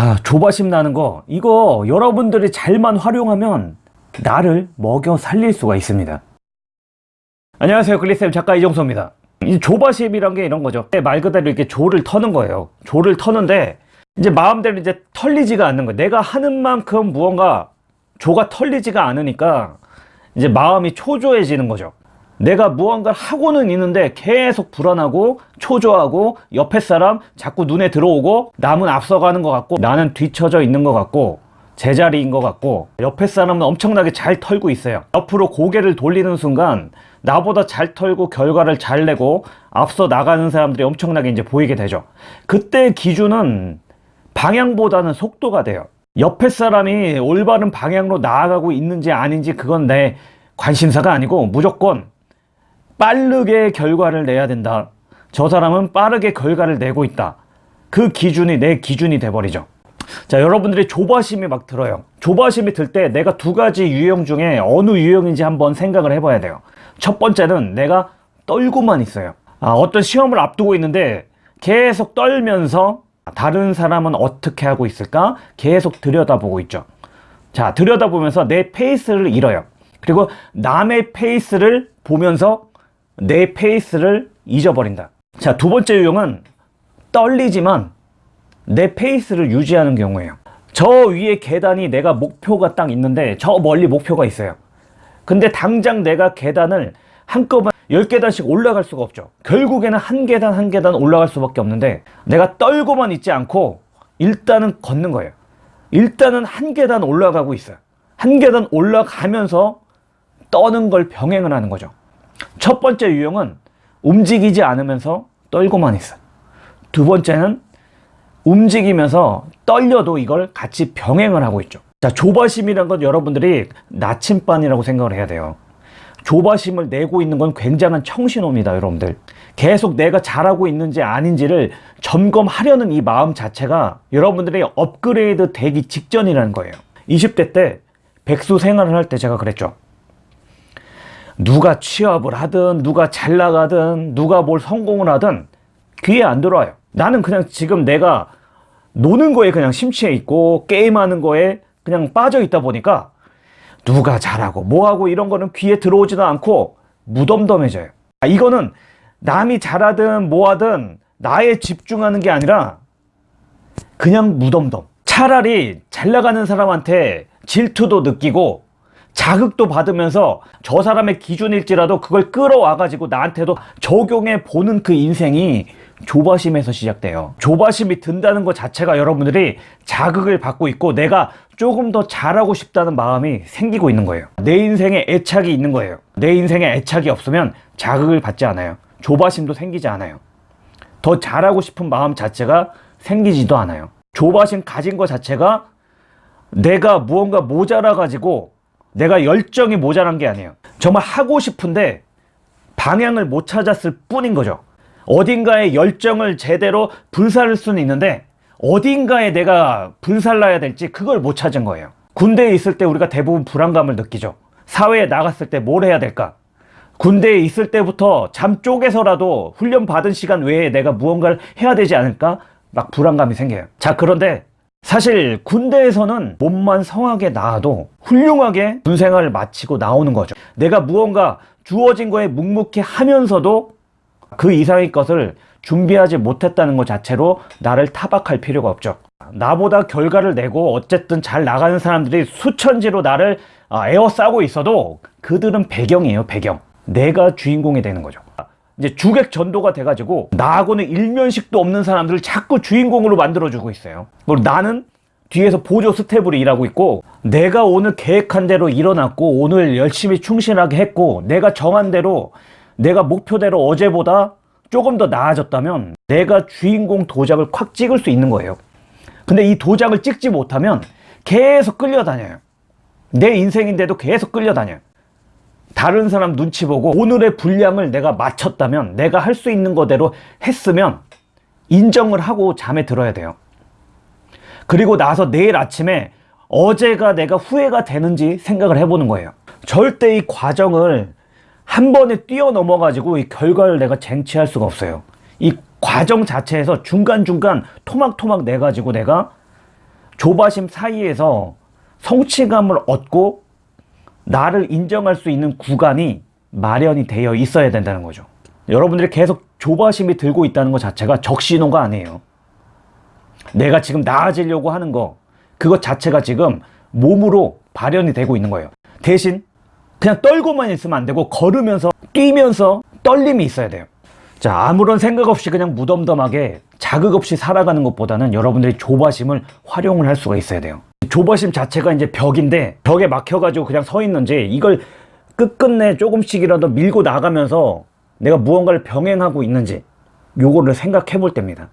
아 조바심 나는 거. 이거 여러분들이 잘만 활용하면 나를 먹여 살릴 수가 있습니다. 안녕하세요. 글리쌤 작가 이종서입니다. 이 조바심이란 게 이런 거죠. 말 그대로 이렇게 조를 터는 거예요. 조를 터는데 이제 마음대로 이제 털리지가 않는 거예요. 내가 하는 만큼 무언가 조가 털리지가 않으니까 이제 마음이 초조해지는 거죠 내가 무언가를 하고는 있는데 계속 불안하고 초조하고 옆에 사람 자꾸 눈에 들어오고 남은 앞서가는 것 같고 나는 뒤처져 있는 것 같고 제자리인 것 같고 옆에 사람은 엄청나게 잘 털고 있어요. 옆으로 고개를 돌리는 순간 나보다 잘 털고 결과를 잘 내고 앞서 나가는 사람들이 엄청나게 이제 보이게 되죠. 그때 기준은 방향보다는 속도가 돼요. 옆에 사람이 올바른 방향으로 나아가고 있는지 아닌지 그건 내 관심사가 아니고 무조건 빠르게 결과를 내야 된다. 저 사람은 빠르게 결과를 내고 있다. 그 기준이 내 기준이 돼버리죠. 자 여러분들이 조바심이 막 들어요. 조바심이 들 때 내가 두 가지 유형 중에 어느 유형인지 한번 생각을 해봐야 돼요. 첫 번째는 내가 떨고만 있어요. 아, 어떤 시험을 앞두고 있는데 계속 떨면서 다른 사람은 어떻게 하고 있을까? 계속 들여다보고 있죠. 자 들여다보면서 내 페이스를 잃어요. 그리고 남의 페이스를 보면서 내 페이스를 잊어버린다. 자 두 번째 유형은 떨리지만 내 페이스를 유지하는 경우예요. 저 위에 계단이 내가 목표가 딱 있는데 저 멀리 목표가 있어요. 근데 당장 내가 계단을 한꺼번에 10계단씩 올라갈 수가 없죠. 결국에는 한 계단 한 계단 올라갈 수밖에 없는데 내가 떨고만 있지 않고 일단은 걷는 거예요. 일단은 한 계단 올라가고 있어요. 한 계단 올라가면서 떠는 걸 병행을 하는 거죠 첫 번째 유형은 움직이지 않으면서 떨고만 있어. 두 번째는 움직이면서 떨려도 이걸 같이 병행을 하고 있죠. 자 조바심이란 건 여러분들이 나침반이라고 생각을 해야 돼요. 조바심을 내고 있는 건 굉장한 청신호입니다 여러분들. 계속 내가 잘하고 있는지 아닌지를 점검하려는 이 마음 자체가 여러분들이 업그레이드 되기 직전이라는 거예요. 20대 때 백수 생활을 할 때 제가 그랬죠 누가 취업을 하든 누가 잘 나가든 누가 뭘 성공을 하든 귀에 안 들어와요. 나는 그냥 지금 내가 노는 거에 그냥 심취해 있고 게임하는 거에 그냥 빠져 있다 보니까 누가 잘하고 뭐하고 이런 거는 귀에 들어오지도 않고 무덤덤해져요. 아, 이거는 남이 잘하든 뭐하든 나에 집중하는 게 아니라 그냥 무덤덤. 차라리 잘 나가는 사람한테 질투도 느끼고 자극도 받으면서 저 사람의 기준일지라도 그걸 끌어와 가지고 나한테도 적용해 보는 그 인생이 조바심에서 시작돼요. 조바심이 든다는 것 자체가 여러분들이 자극을 받고 있고 내가 조금 더 잘하고 싶다는 마음이 생기고 있는 거예요. 내 인생에 애착이 있는 거예요. 내 인생에 애착이 없으면 자극을 받지 않아요. 조바심도 생기지 않아요. 더 잘하고 싶은 마음 자체가 생기지도 않아요. 조바심 가진 것 자체가 내가 무언가 모자라 가지고 내가 열정이 모자란 게 아니에요. 정말 하고 싶은데 방향을 못 찾았을 뿐인 거죠. 어딘가에 열정을 제대로 불살을 수는 있는데 어딘가에 내가 불살라야 될지 그걸 못 찾은 거예요. 군대에 있을 때 우리가 대부분 불안감을 느끼죠. 사회에 나갔을 때 뭘 해야 될까? 군대에 있을 때부터 잠 쪼개서라도 훈련 받은 시간 외에 내가 무언가를 해야 되지 않을까? 막 불안감이 생겨요. 자 그런데 사실 군대에서는 몸만 성하게 나와도 훌륭하게 군생활을 마치고 나오는 거죠. 내가 무언가 주어진 거에 묵묵히 하면서도 그 이상의 것을 준비하지 못했다는 것 자체로 나를 타박할 필요가 없죠. 나보다 결과를 내고 어쨌든 잘 나가는 사람들이 수천지로 나를 아, 에워싸고 있어도 그들은 배경이에요 배경. 내가 주인공이 되는 거죠 이제 주객 전도가 돼가지고 나하고는 일면식도 없는 사람들을 자꾸 주인공으로 만들어주고 있어요. 그리고 나는 뒤에서 보조 스텝으로 일하고 있고 내가 오늘 계획한 대로 일어났고 오늘 열심히 충실하게 했고 내가 정한 대로 내가 목표대로 어제보다 조금 더 나아졌다면 내가 주인공 도장을 콱 찍을 수 있는 거예요. 근데 이 도장을 찍지 못하면 계속 끌려다녀요. 내 인생인데도 계속 끌려다녀요 다른 사람 눈치 보고 오늘의 분량을 내가 맞췄다면 내가 할 수 있는 거대로 했으면 인정을 하고 잠에 들어야 돼요. 그리고 나서 내일 아침에 어제가 내가 후회가 되는지 생각을 해보는 거예요. 절대 이 과정을 한 번에 뛰어넘어 가지고 이 결과를 내가 쟁취할 수가 없어요. 이 과정 자체에서 중간중간 토막토막 내 가지고 내가 조바심 사이에서 성취감을 얻고 나를 인정할 수 있는 구간이 마련이 되어 있어야 된다는 거죠. 여러분들이 계속 조바심이 들고 있다는 것 자체가 적신호가 아니에요. 내가 지금 나아지려고 하는 거, 그것 자체가 지금 몸으로 발현이 되고 있는 거예요. 대신 그냥 떨고만 있으면 안 되고 걸으면서 뛰면서 떨림이 있어야 돼요. 자, 아무런 생각 없이 그냥 무덤덤하게 자극 없이 살아가는 것보다는 여러분들이 조바심을 활용을 할 수가 있어야 돼요. 조바심 자체가 이제 벽인데 벽에 막혀가지고 그냥 서 있는지 이걸 끝끝내 조금씩이라도 밀고 나가면서 내가 무언가를 병행하고 있는지 요거를 생각해 볼 때입니다.